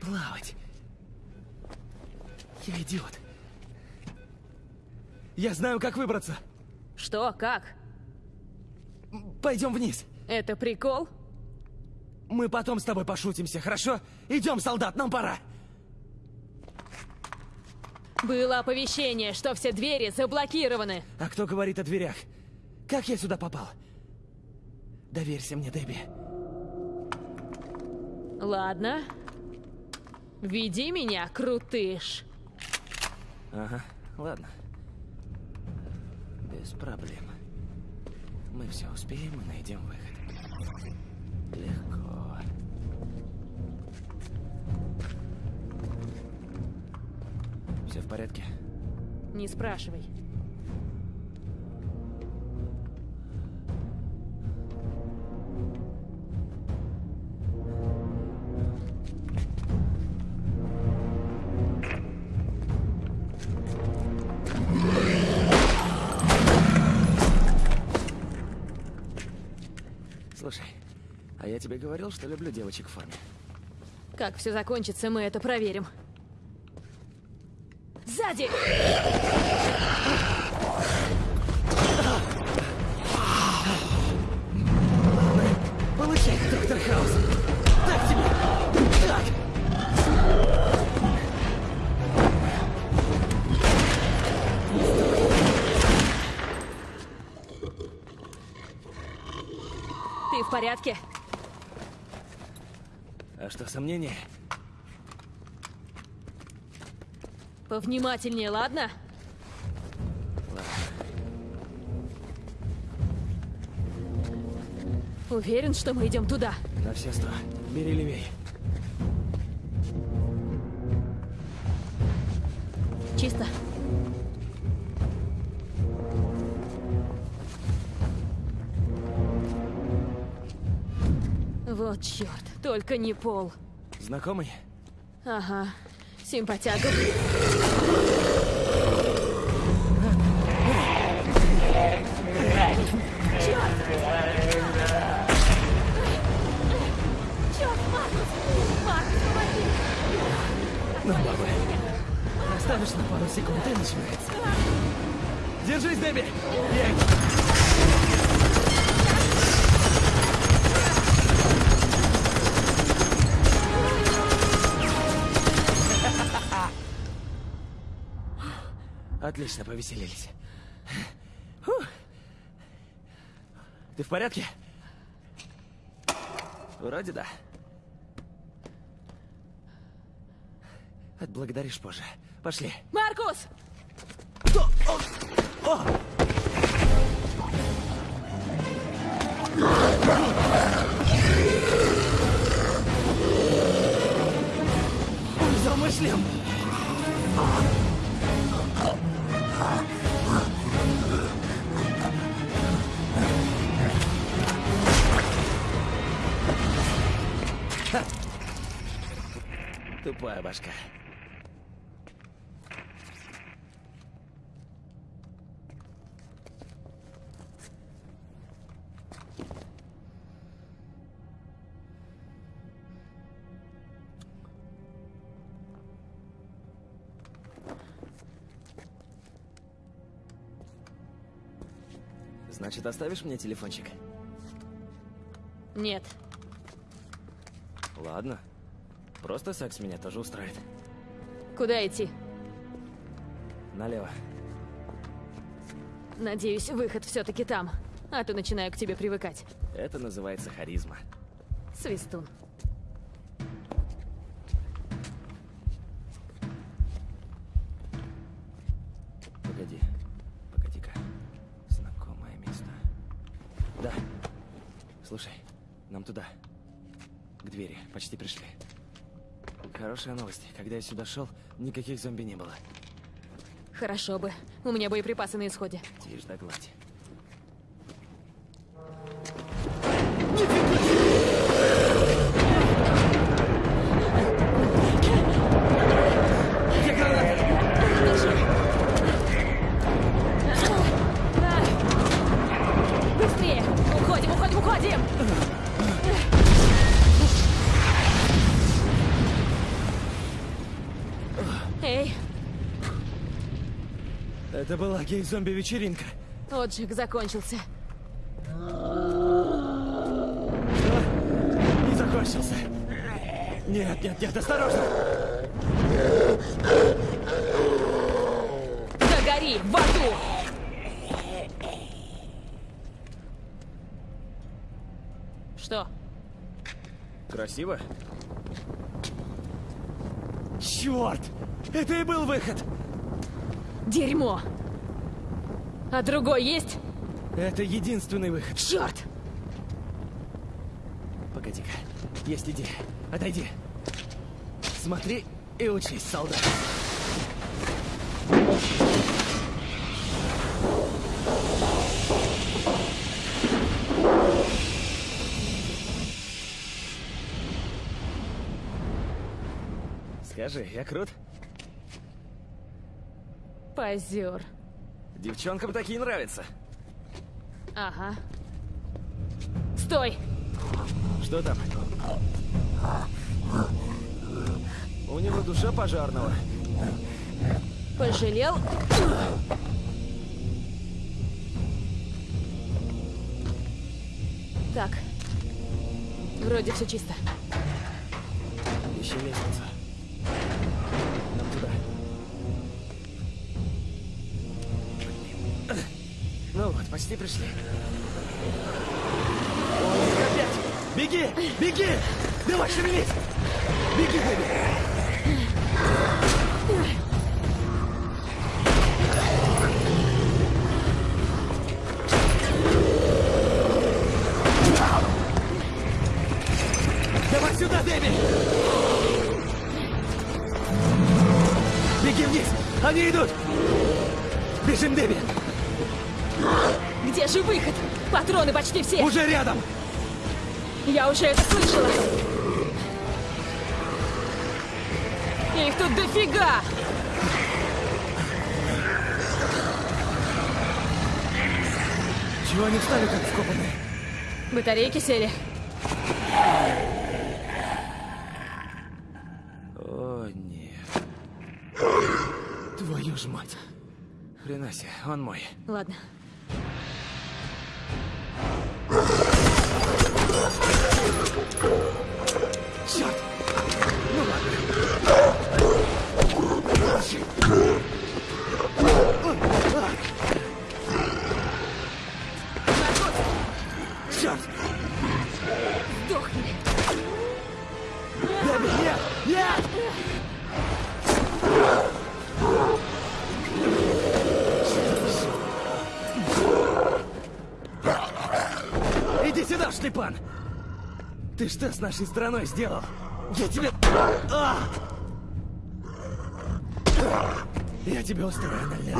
Плавать. Я идиот. Я знаю, как выбраться. Что? Как? Пойдем вниз. Это прикол? Мы потом с тобой пошутимся, хорошо? Идем, солдат, нам пора. Было оповещение, что все двери заблокированы. А кто говорит о дверях? Как я сюда попал? Доверься мне, Дебби. Ладно. Веди меня, крутыш. Ага, ладно. Без проблем. Мы все успеем и найдем выход. Легко. Все в порядке? Не спрашивай. Слушай, а я тебе говорил, что люблю девочек в форме. Как все закончится, мы это проверим. Сзади! Получай, доктор Хаус! Так тебе! Так! Ты в порядке? А что, сомнения? Повнимательнее, ладно? Уверен, что мы идем туда. На все сто. Бери левей. Чисто. Вот черт, только не пол. Знакомый? Ага, симпатяга. Ну, бабы. Останешь на пару секунд и начинается. Держись, Дебби! Ей! Отлично, повеселились. Фух. Ты в порядке? Вроде да. Отблагодаришь позже. Пошли. Маркус! Он взял мой шлем! Тупая башка. Значит, оставишь мне телефончик? Нет. Ладно. Просто секс меня тоже устраивает. Куда идти? Налево. Надеюсь, выход все-таки там. А то начинаю к тебе привыкать. Это называется харизма. Свистун. Хорошая новость. Когда я сюда шел, никаких зомби не было. Хорошо бы. У меня боеприпасы на исходе. Тишь да гладь. Это была гей-зомби-вечеринка. отжиг закончился. Не закончился. Нет, нет, нет, осторожно! Догори в аду! Что? Красиво? Черт! Это и был выход! Дерьмо! А другой есть? Это единственный выход. Черт! Погоди-ка. Есть идея. Отойди. Смотри и учись, солдат. Скажи, я крут? Позер. Девчонкам такие нравятся. Ага. Стой! Что там? У него душа пожарного. Пожалел? Так. Вроде все чисто. Ищи лестницу. Почти пришли. Опять! Беги! Беги! Давай, шевелись! Беги, Бэби! Почти все! Уже рядом! Я уже это слышала! Их тут дофига! Чего они встали как вкопанные? Батарейки сели. О, нет. Твою ж мать. Хрена себе, он мой. Ладно. Что с нашей страной сделал? Я тебе... А! Я тебе устрою анальный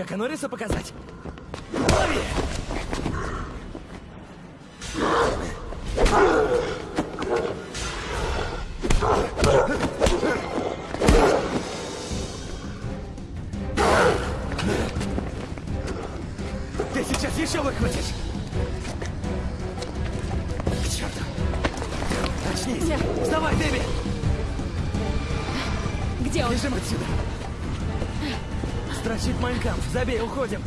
Чака Норриса показать? Лови! Забей, уходим!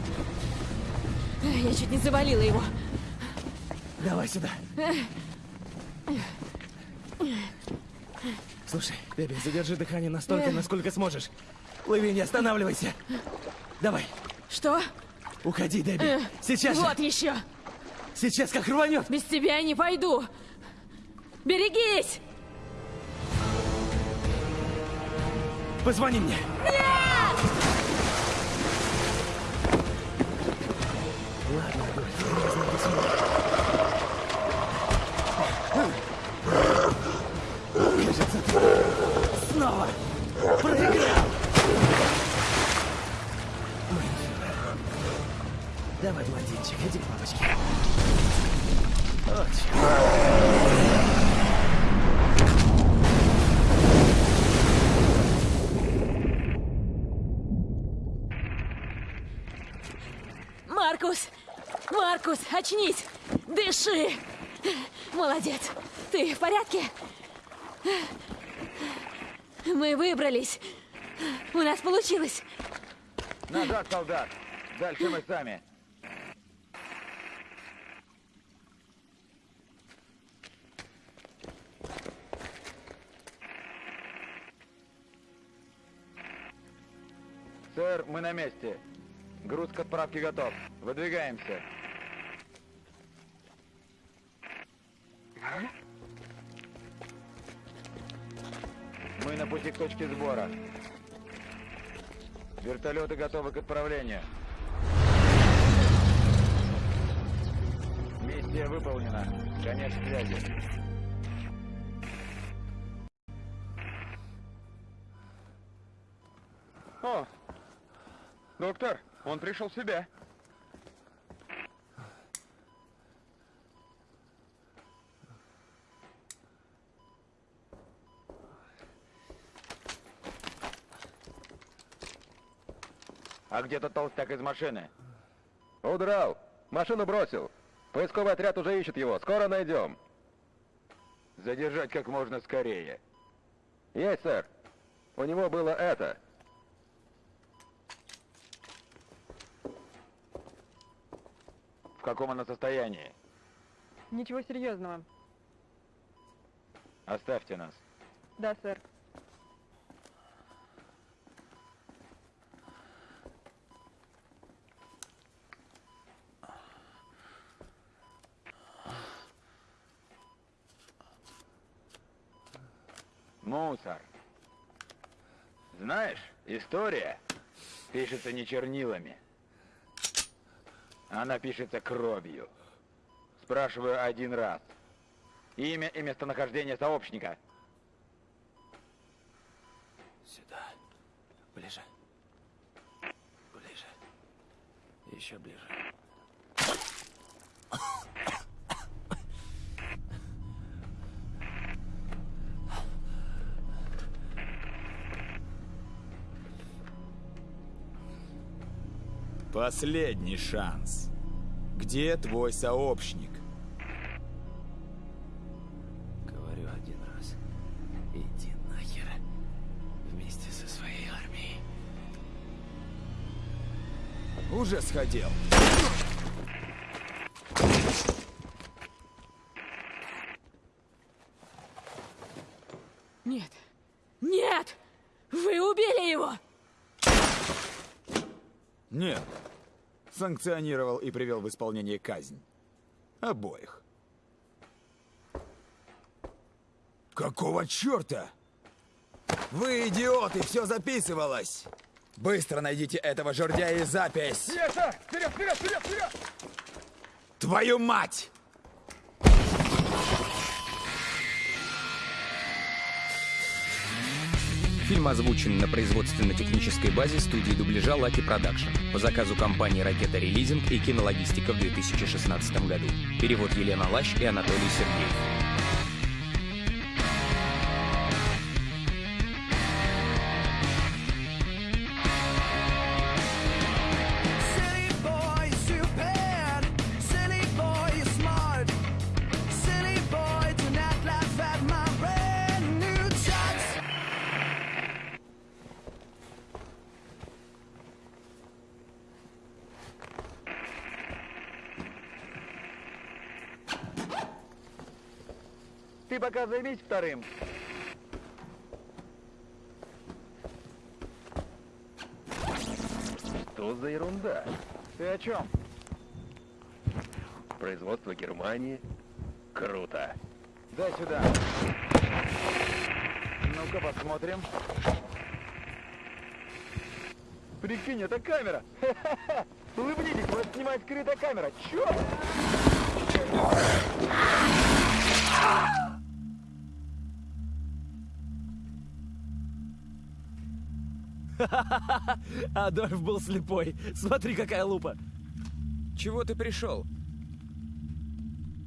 Я чуть не завалила его. Давай сюда. Слушай, Дебби, задержи дыхание настолько, насколько сможешь. Плыви, не останавливайся. Давай, Что? уходи, Дебби. Сейчас же. Вот еще. Сейчас как рванет. Без тебя я не пойду. Берегись! Позвони мне. Ладно, снова проиграл. Давай, блондинчик, иди к папочке. О, чёрт. Маркус! Маркус, очнись! Дыши! Молодец! Ты в порядке? Мы выбрались. У нас получилось. Назад, солдат! Дальше мы сами. Сэр, мы на месте. Груз к отправке готов. Выдвигаемся. Мы на пути к точке сбора. Вертолеты готовы к отправлению. Миссия выполнена. Конец связи. О, доктор, он пришел в себя. Где тот толстяк из машины? Удрал. Машину бросил. Поисковый отряд уже ищет его. Скоро найдем. Задержать как можно скорее. Есть, сэр. У него было это. В каком она состоянии? Ничего серьезного. Оставьте нас. Да, сэр. Мусор. Знаешь, история пишется не чернилами. Она пишется кровью. Спрашиваю один раз. Имя и местонахождение сообщника. Сюда. Ближе. Ближе. Еще ближе. Последний шанс. Где твой сообщник? Говорю один раз. Иди нахер. Вместе со своей армией. Уже сходил. Нет. Нет! Вы убили его! Нет. Санкционировал и привел в исполнение казнь. Обоих. Какого черта? Вы идиоты, все записывалось! Быстро найдите этого жердяя и запись! Вперед, вперед, вперед, вперед! Твою мать! Фильм озвучен на производственно-технической базе студии дубляжа Lucky Production по заказу компании «Ракета Релизинг» и «Кинологистика» в 2016 году. Перевод Елена Лащ и Анатолий Сергеев. Вторым. Что за ерунда? Ты о чем? Производство Германии? Круто. Дай сюда. Ну-ка посмотрим. Прикинь, это камера! Улыбнитесь, вас снимает скрытая камера! Черт! Адольф был слепой. Смотри, какая лупа. Чего ты пришел?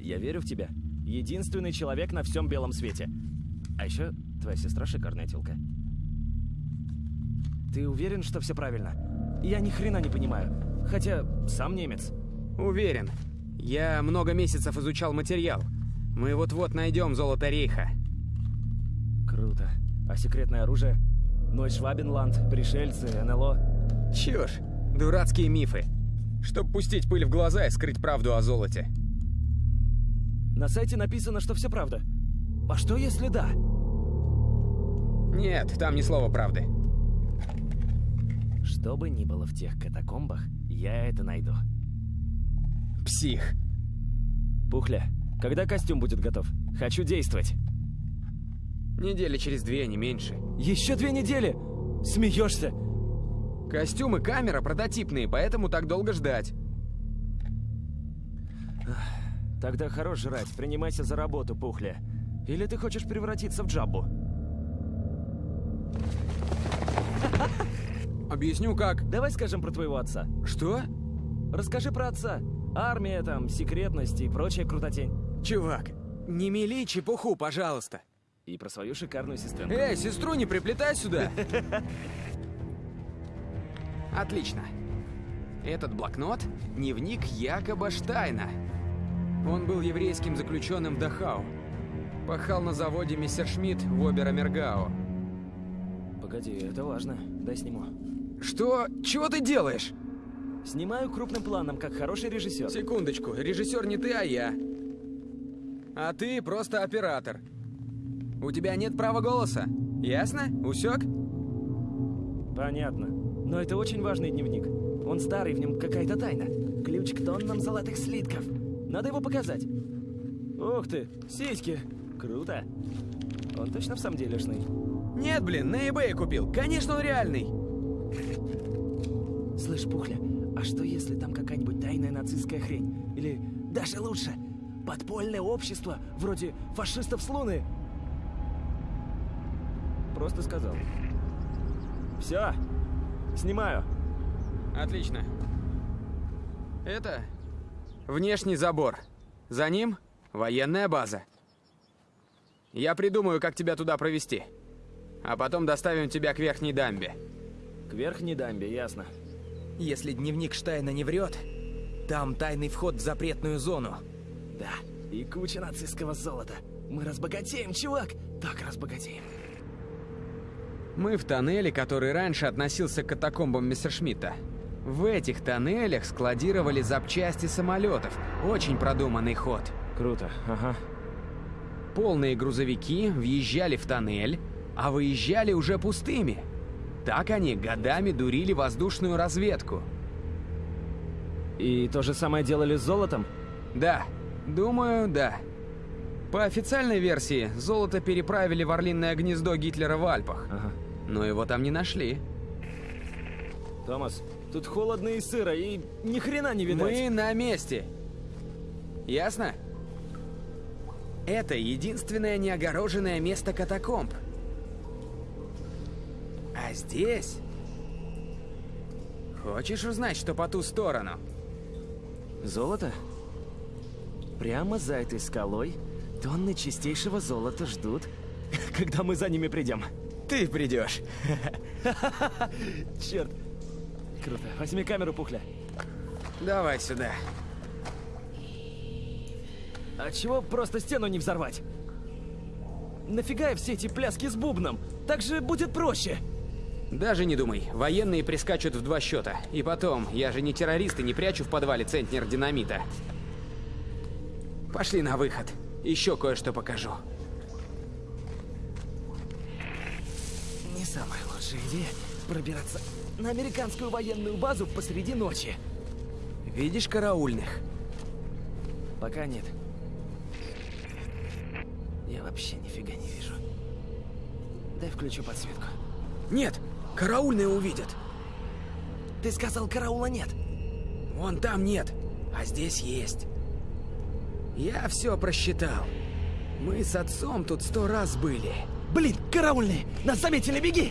Я верю в тебя. Единственный человек на всем белом свете. А еще твоя сестра шикарная телка. Ты уверен, что все правильно? Я ни хрена не понимаю. Хотя сам немец. Уверен. Я много месяцев изучал материал. Мы вот-вот найдем золото Рейха. Круто. А секретное оружие? Нойшвабенланд, пришельцы, НЛО. Чушь. Дурацкие мифы. Чтоб пустить пыль в глаза и скрыть правду о золоте. На сайте написано, что все правда. А что если да? Нет, там ни слова правды. Что бы ни было в тех катакомбах, я это найду. Псих. Пухля, когда костюм будет готов? Хочу действовать. Недели через две, не меньше. Еще две недели? Смеешься? Костюм и камера прототипные, поэтому так долго ждать. Тогда хорош жрать, принимайся за работу, Пухля. Или ты хочешь превратиться в Джаббу? Объясню как. Давай скажем про твоего отца. Что? Расскажи про отца. Армия там, секретность и прочая крутотень. Чувак, не мели чепуху, пожалуйста. И про свою шикарную сестренку. Эй, сестру не приплетай сюда. Отлично. Этот блокнот — дневник Якоба Штайна. Он был еврейским заключенным в Дахау. Пахал на заводе Мессершмитт в Оберамергау. Погоди, это важно. Дай сниму. Что? Чего ты делаешь? Снимаю крупным планом, как хороший режиссер. Секундочку, режиссер не ты, а я. А ты просто оператор. У тебя нет права голоса. Ясно? Усек? Понятно. Но это очень важный дневник. Он старый, в нем какая-то тайна. Ключ к тоннам золотых слитков. Надо его показать. Ух ты, сиськи. Круто. Он точно в самом делешный? Нет, блин, на eBay купил. Конечно, он реальный. Слышь, Пухля, а что если там какая-нибудь тайная нацистская хрень? Или даже лучше, подпольное общество, вроде фашистов с Луны? Просто сказал. Все, снимаю. Отлично. Это внешний забор. За ним военная база. Я придумаю, как тебя туда провести. А потом доставим тебя к верхней дамбе. К верхней дамбе, ясно. Если дневник Штайна не врет, там тайный вход в запретную зону. Да, и куча нацистского золота. Мы разбогатеем, чувак! Так разбогатеем. Мы в тоннеле, который раньше относился к катакомбам Мессершмитта. В этих тоннелях складировали запчасти самолетов. Очень продуманный ход. Круто, ага. Полные грузовики въезжали в тоннель, а выезжали уже пустыми. Так они годами дурили воздушную разведку. И то же самое делали с золотом? Да, думаю, да. По официальной версии, золото переправили в Орлиное гнездо Гитлера в Альпах. Ага. Но его там не нашли. Томас, тут холодно и сыро, и ни хрена не видать. Мы на месте. Ясно? Это единственное неогороженное место катакомб. А здесь... Хочешь узнать, что по ту сторону? Золото? Прямо за этой скалой тонны чистейшего золота ждут, когда мы за ними придем. Ты придешь. Черт. Круто. Возьми камеру, Пухля. Давай сюда. А чего просто стену не взорвать? Нафига все эти пляски с бубном? Так же будет проще. Даже не думай. Военные прискачут в два счета. И потом, я же не террорист и не прячу в подвале центнер динамита. Пошли на выход. Еще кое-что покажу. Самая лучшая идея — пробираться на американскую военную базу посреди ночи. Видишь караульных? Пока нет. Я вообще нифига не вижу. Дай включу подсветку. Нет, караульные увидят. Ты сказал, караула нет. Вон там нет, а здесь есть. Я все просчитал. Мы с отцом тут сто раз были. Блин, караульные! Нас заметили, беги!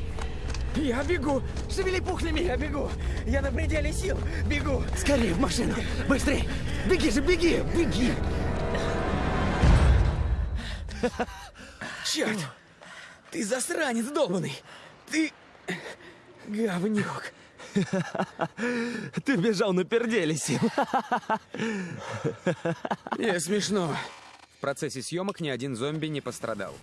Я бегу! Шевели пухлями! Я бегу! Я на пределе сил! Бегу! Скорее в машину! Быстрей! Беги же, беги! Беги! Черт! Ты засранец долбанный! Ты... говнюк! Ты бежал на перделе сил. Не смешно. В процессе съемок ни один зомби не пострадал.